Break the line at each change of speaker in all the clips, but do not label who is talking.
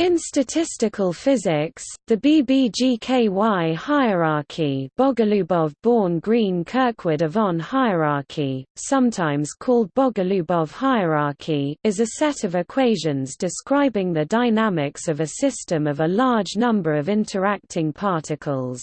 In statistical physics, the BBGKY hierarchy Bogolubov-Born-Green-Kirkwood-Yvon hierarchy, sometimes called Bogolubov hierarchy is a set of equations describing the dynamics of a system of a large number of interacting particles.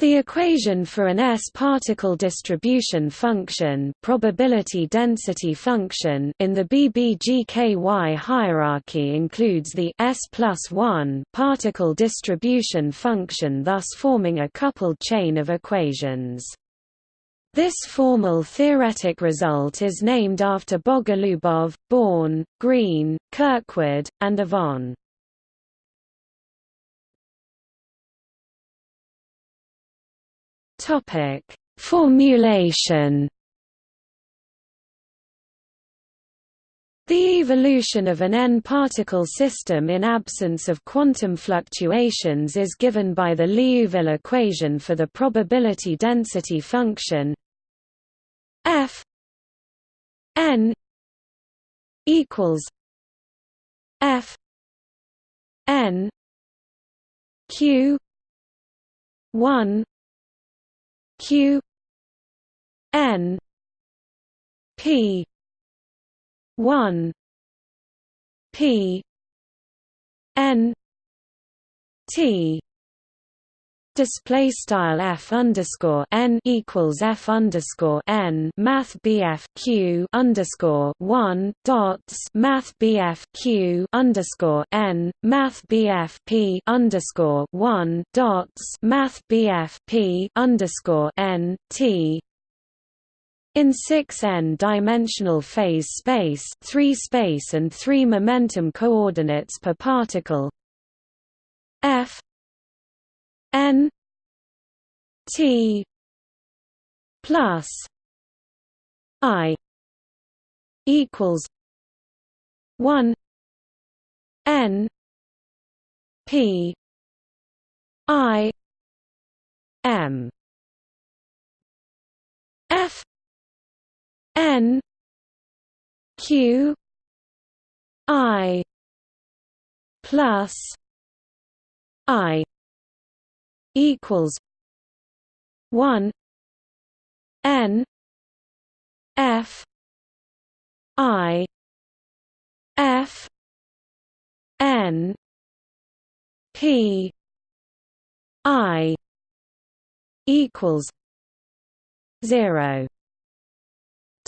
The equation for an S-particle distribution function, probability density function in the BBGKY hierarchy includes the S plus 1 particle distribution function thus forming a coupled chain of equations. This formal theoretic result is named after Bogolubov, Born, Green, Kirkwood, and Yvon. Topic: Formulation. The evolution of an n-particle system in absence of quantum fluctuations is given by the Liouville equation for the probability density function f n equals f n q 1 q n p 1 p n t display style f underscore n equals f underscore n math bf q underscore one dots math bf q underscore n math bf p underscore one dots math bf p underscore n t. In 6n dimensional phase space 3 space and 3 momentum coordinates per particle. F n t plus i equals 1 n p i m. F n q i plus i equals one N F I F N P I equals zero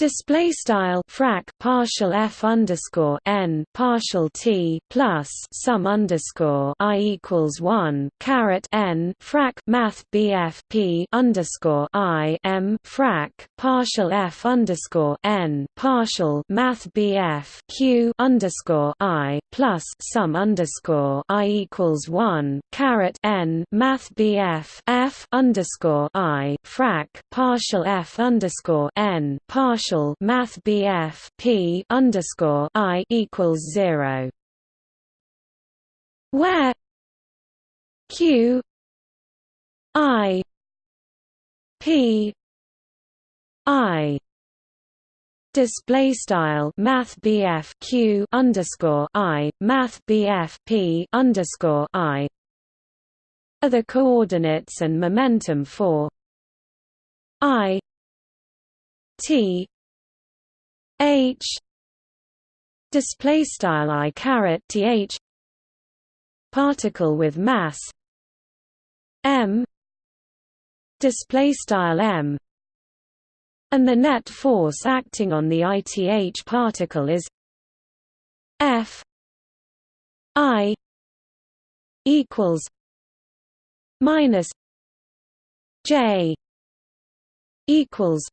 Display style frac partial f underscore n partial t plus sum underscore i equals one caret n frac math bf p underscore i m frac partial f underscore n partial math bf q underscore i plus sum underscore i equals one caret n math bf f underscore i frac partial f underscore n partial math BF P underscore I equals zero. Where Q I P I display style math Q underscore I math P underscore I are the coordinates and momentum for I T H display style I caret th particle with mass m display style m. And the net force acting on the ith particle is f i equals minus j equals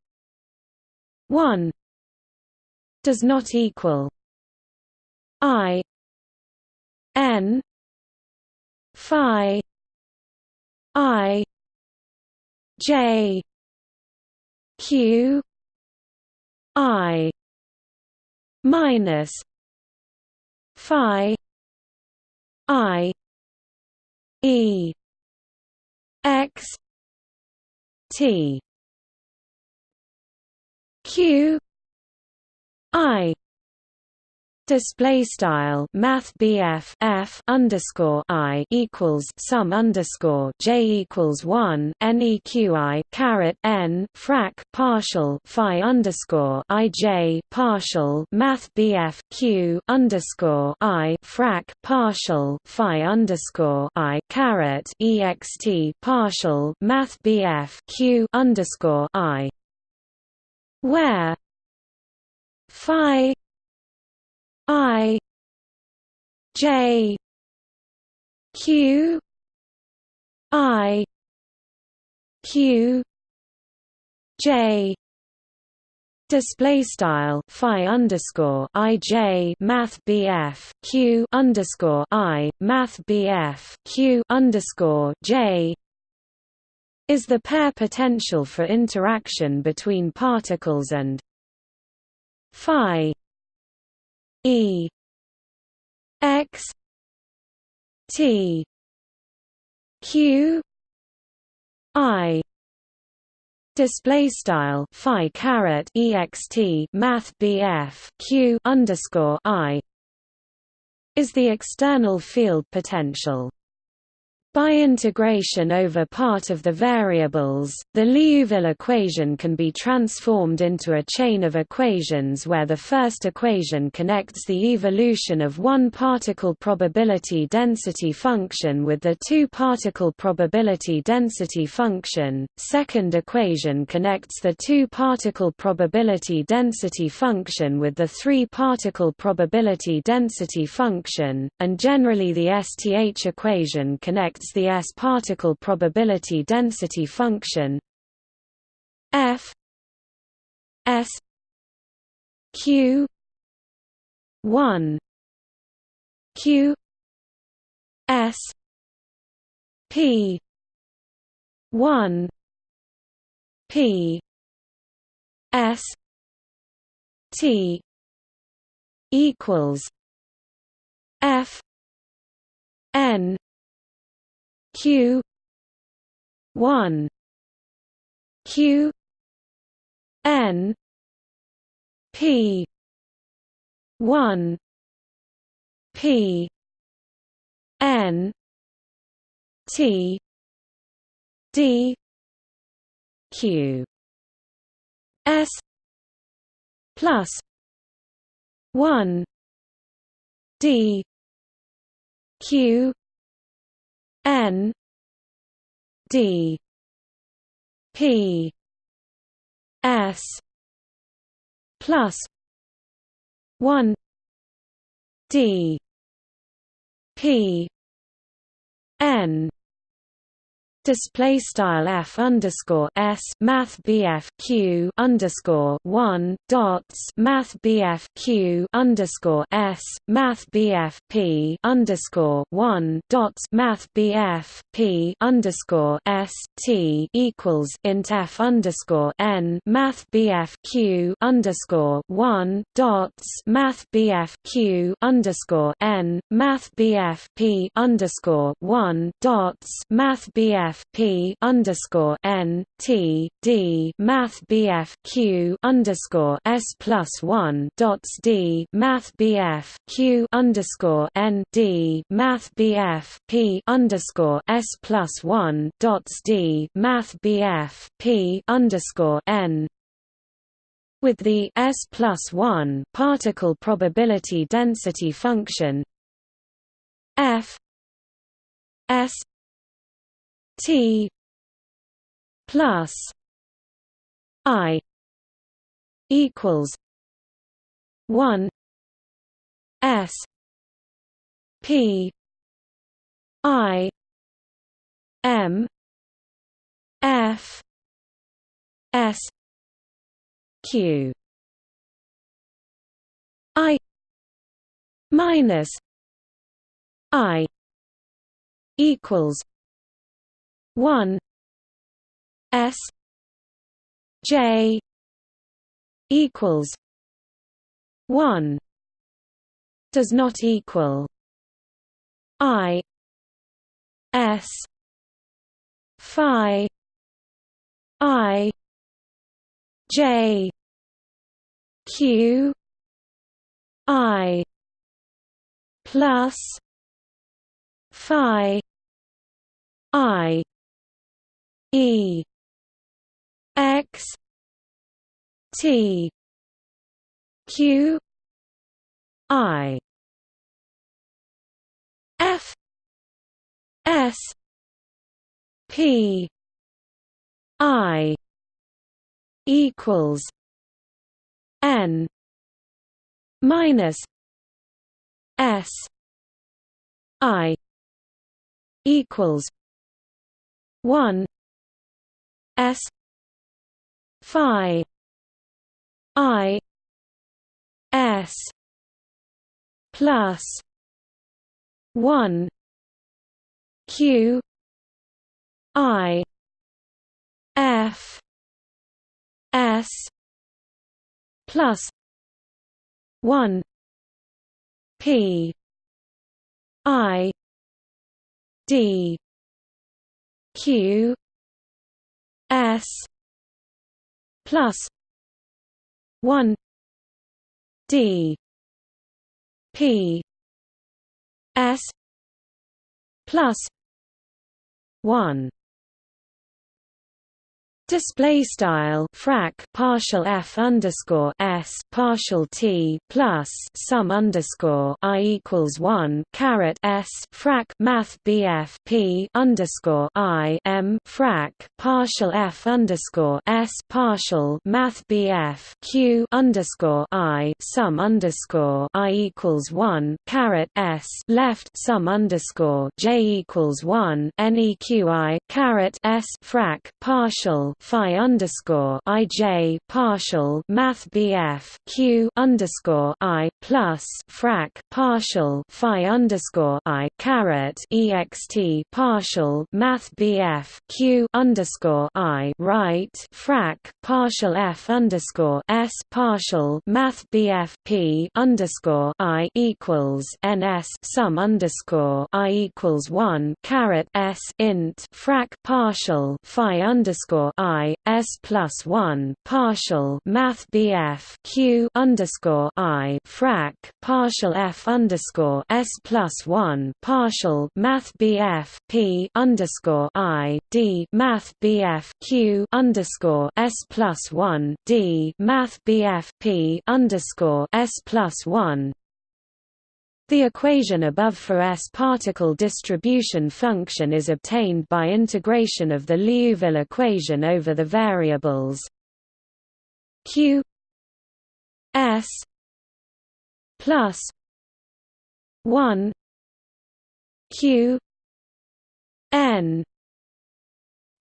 1 does not equal I N Phi I J Q I minus Phi I E X T Q I Display style Math bf F underscore I equals sum underscore J equals one NEQI caret N frac partial Phi underscore I J partial Math bf Q underscore I frac partial Phi underscore I caret EXT partial Math bf Q underscore I. Where? Phi I J Q I Q J Display style Phi underscore I J Math BF Q underscore I Math BF Q underscore J is the pair potential for interaction between particles and Phi E X T Q I display style phi caret ext math bf q underscore i is the external field potential by integration over part of the variables, the Liouville equation can be transformed into a chain of equations where the first equation connects the evolution of one particle probability density function with the two-particle probability density function, second equation connects the two-particle probability density function with the three-particle probability density function, and generally the STH equation connects the S particle probability density function. F S Q one Q S P one P S T equals F N q 1 q n p 1 p n t d q s plus 1 d q N D P S plus one D P N display style f underscore s math bf q underscore one dots math bf q underscore s math bf p underscore one dots math bf p underscore s t equals int f underscore n math bf q underscore one dots math bf q underscore n math bf p underscore one dots math bf BF P underscore N T D Math BF Q underscore S plus one dots D Math BF Q underscore N D Math BF P underscore S plus one dots D Math BF P underscore N. With the S plus one particle probability density function F S T plus I equals one S P I M F S Q I minus I equals one S J equals one does not equal I S Phi I J Q I plus phi i e x t q i f s p i equals n minus s i equals 1 s phi i s plus 1 q i f s plus 1 p i d q s plus 1 d p s plus 1 Display style frac partial f underscore s partial t plus sum underscore i equals one caret s frac math bf p underscore i m frac partial f underscore s partial math bf q underscore i sum underscore i equals one caret s left sum underscore j equals one neqi caret s frac partial phi underscore ij partial math bf q underscore i plus frac partial phi underscore i caret ext partial math bf q underscore i right frac partial f underscore s partial math bf p underscore i equals ns sum underscore i equals one caret s int frac partial phi underscore i s plus one partial math bf q underscore i frac partial f underscore s plus one partial math bf p underscore i d math bf q underscore s plus one d math bf p underscore s plus one. The equation above for S-particle distribution function is obtained by integration of the Liouville equation over the variables. Q s plus 1 q n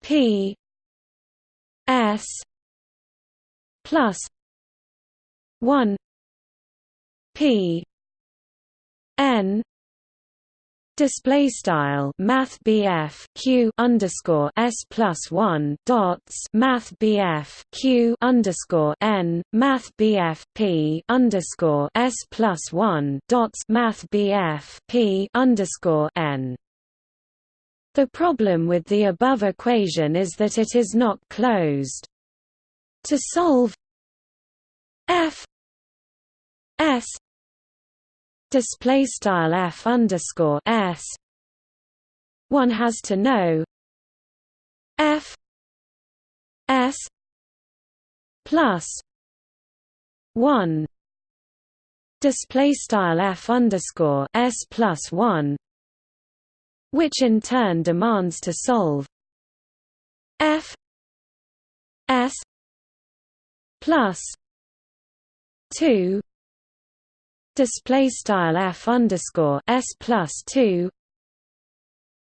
p s plus 1 p n display style math BF Q underscore S plus one dots math BF Q underscore N math BF P underscore S plus one dots math BF P underscore N the problem with the above equation is that it is not closed. To solve f s display style f underscore s. One has to know f s plus one display style f underscore s plus one, which in turn demands to solve f s plus two display style f underscore s plus 2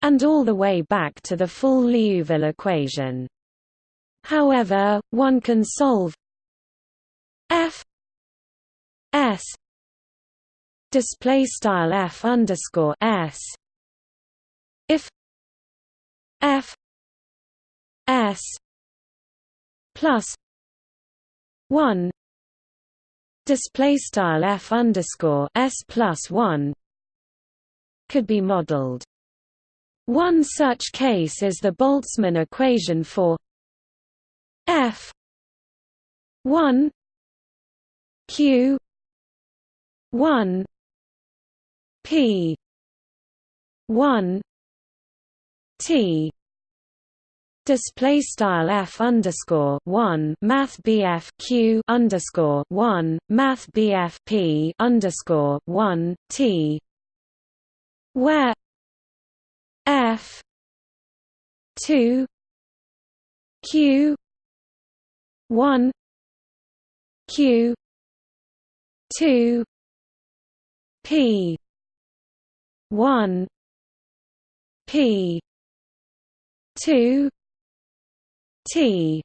and all the way back to the full Liouville equation. However, one can solve f s display style f underscore s if f s plus 1 display style f underscore s plus 1 could be modeled. One such case is the Boltzmann equation for f 1 q 1 P one T display style f underscore one math bf q underscore one math bf p underscore one t. Where f two q one q two p one p two T.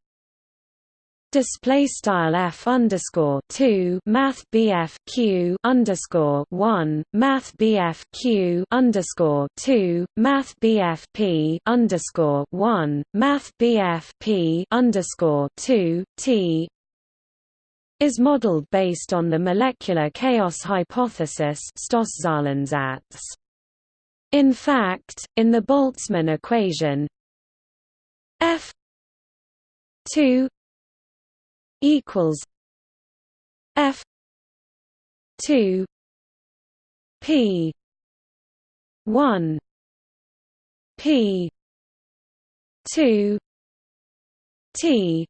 Display style f underscore 2 math bf q underscore 1 math bf q underscore 2 math bf p underscore 1 math bf p underscore 2 t. Is modeled based on the molecular chaos hypothesis In fact, in the Boltzmann equation f 2 equals F two P one P two T.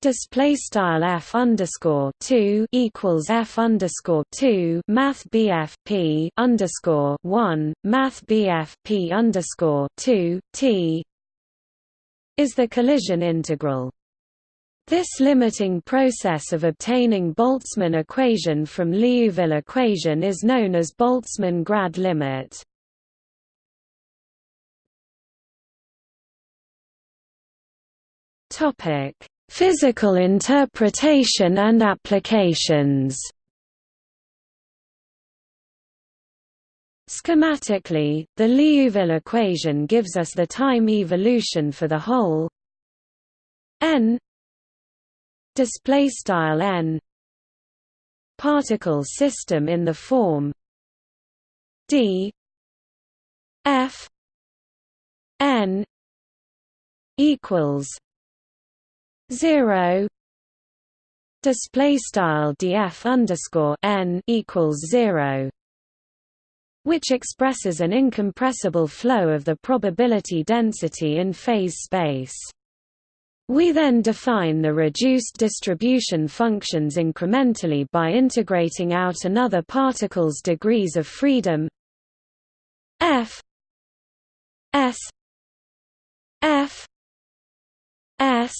Display style f underscore two equals f underscore two Math BF P underscore one Math BF P underscore two T is the collision integral. This limiting process of obtaining Boltzmann equation from Liouville equation is known as Boltzmann grad limit. Physical interpretation and applications. Schematically, the Liouville equation gives us the time evolution for the whole n display style n particle system in the form d f n equals 0 display style df underscore n equals 0 which expresses an incompressible flow of the probability density in phase space. We then define the reduced distribution functions incrementally by integrating out another particle's degrees of freedom f s f s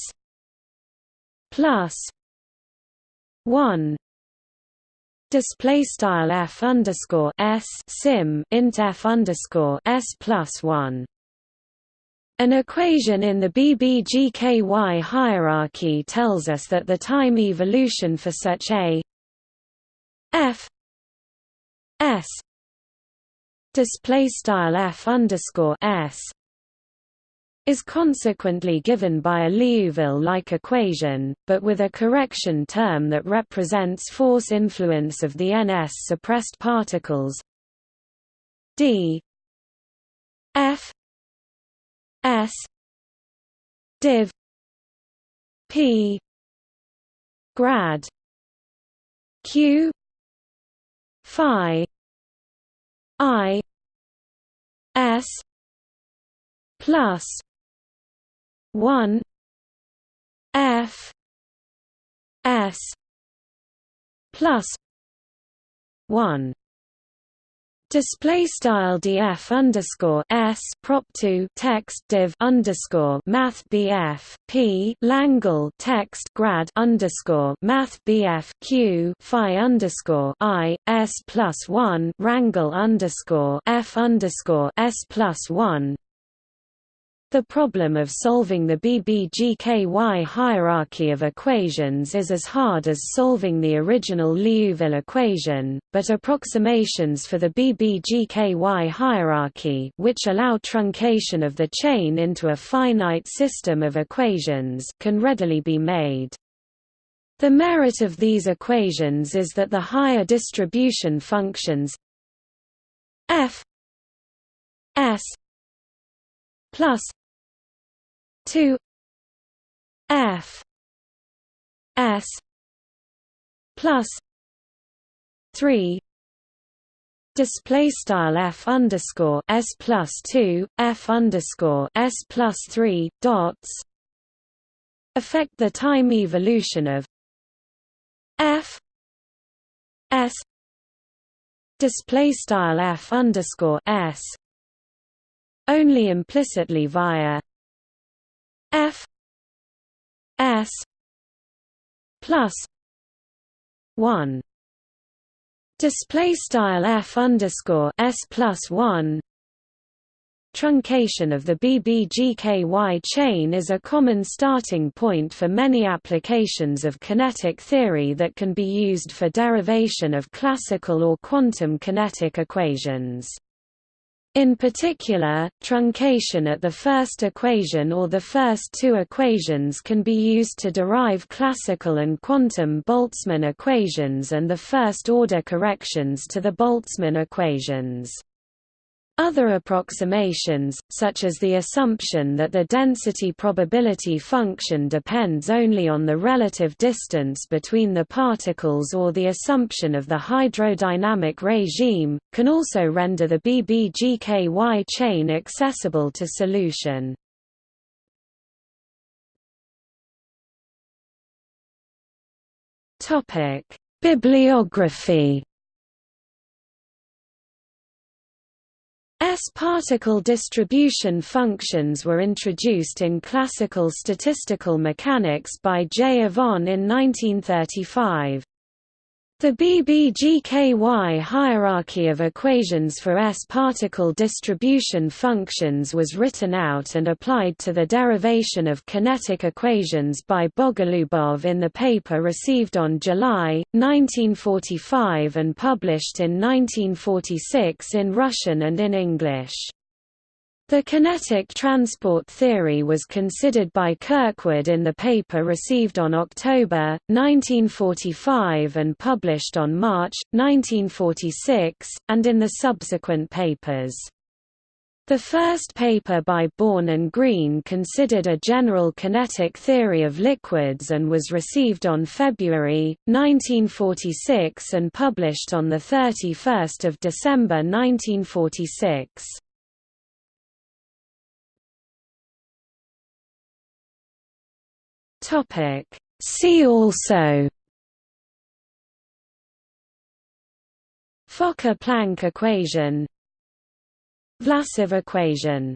plus 1 display style f underscore s sim int f underscore s plus one. An equation in the BBGKY hierarchy tells us that the time evolution for such a f s display style f underscore s is consequently given by a Liouville-like equation, but with a correction term that represents force influence of the ns suppressed particles. D. F. S. Div. P. Grad. Q. Phi. I. S. Plus 1 f s plus 1 Display style df underscore s prop two text div underscore math bf p Langle text grad underscore math bf q phi underscore i s plus one rangle underscore f underscore s plus one the problem of solving the BBGKY hierarchy of equations is as hard as solving the original Liouville equation, but approximations for the BBGKY hierarchy which allow truncation of the chain into a finite system of equations can readily be made. The merit of these equations is that the higher distribution functions f s plus 2 f s plus 3 display style f underscore s plus two f underscore s plus three dots affect the time evolution of f s display style f underscore s only implicitly via f s plus one display style f underscore s plus one Truncation of the BBGKY chain is a common starting point for many applications of kinetic theory that can be used for derivation of classical or quantum kinetic equations. In particular, truncation at the first equation or the first two equations can be used to derive classical and quantum Boltzmann equations and the first-order corrections to the Boltzmann equations. Other approximations, such as the assumption that the density probability function depends only on the relative distance between the particles or the assumption of the hydrodynamic regime, can also render the BBGKY chain accessible to solution. Bibliography S-particle distribution functions were introduced in classical statistical mechanics by J. Yvon in 1935. The BBGKY hierarchy of equations for S-particle distribution functions was written out and applied to the derivation of kinetic equations by Bogolubov in the paper received on July, 1945 and published in 1946 in Russian and in English. The kinetic transport theory was considered by Kirkwood in the paper received on October, 1945 and published on March, 1946, and in the subsequent papers. The first paper by Born and Green considered a general kinetic theory of liquids and was received on February, 1946 and published on 31 December 1946. Topic. See also Fokker-Planck equation Vlasov equation